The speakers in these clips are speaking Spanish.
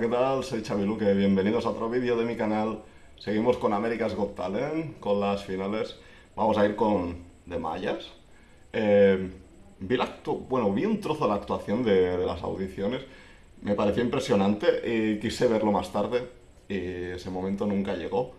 ¿qué tal? Soy Chamiluque, bienvenidos a otro vídeo de mi canal. Seguimos con America's Got Talent, con las finales. Vamos a ir con The Mayas. Eh, vi, la bueno, vi un trozo de la actuación de, de las audiciones. Me pareció impresionante y quise verlo más tarde y ese momento nunca llegó.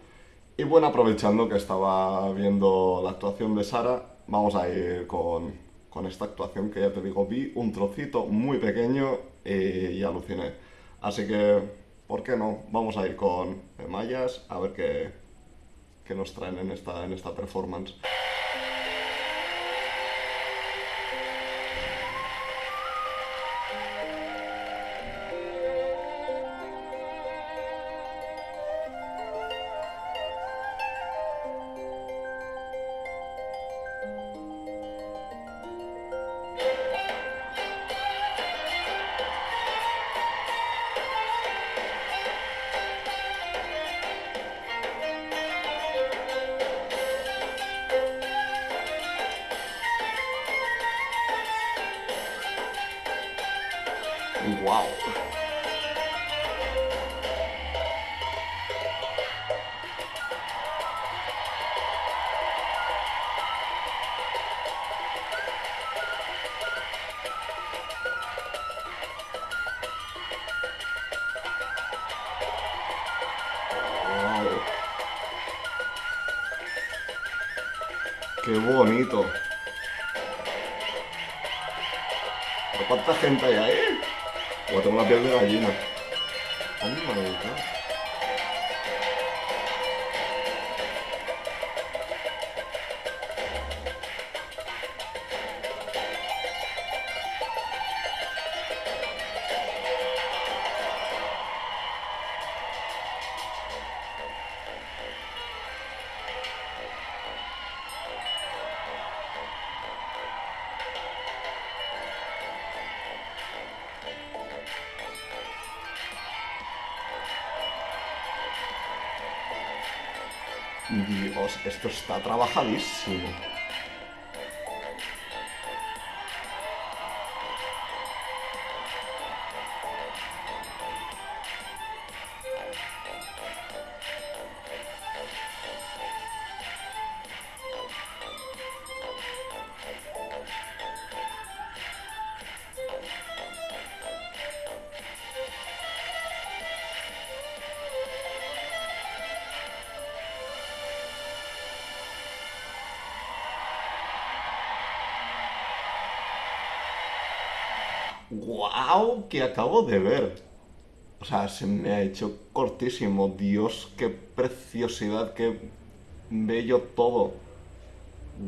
Y bueno, aprovechando que estaba viendo la actuación de Sara, vamos a ir con, con esta actuación que ya te digo, vi un trocito muy pequeño y, y aluciné. Así que, ¿por qué no? Vamos a ir con Mayas a ver qué, nos traen en esta, en esta performance. ¡Wow! ¡Qué bonito! ¿Cuánta gente hay ahí? O tengo la piel de Dios, esto está trabajadísimo. ¡Guau! Que acabo de ver. O sea, se me ha hecho cortísimo. Dios, qué preciosidad, qué bello todo.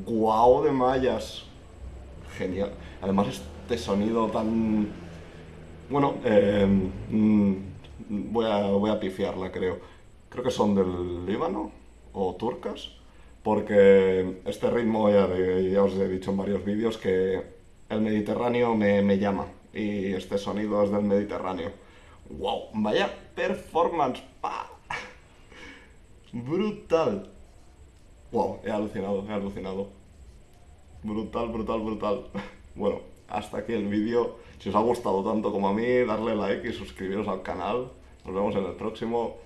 ¡Guau de mallas! Genial. Además, este sonido tan... Bueno, eh, mm, voy, a, voy a pifiarla, creo. Creo que son del Líbano o turcas. Porque este ritmo, ya, ya os he dicho en varios vídeos, que el Mediterráneo me, me llama y este sonido es del Mediterráneo. ¡Wow! ¡Vaya performance! ¡Pa! ¡Brutal! ¡Wow! He alucinado, he alucinado. Brutal, brutal, brutal. Bueno, hasta aquí el vídeo. Si os ha gustado tanto como a mí, darle like y suscribiros al canal. Nos vemos en el próximo.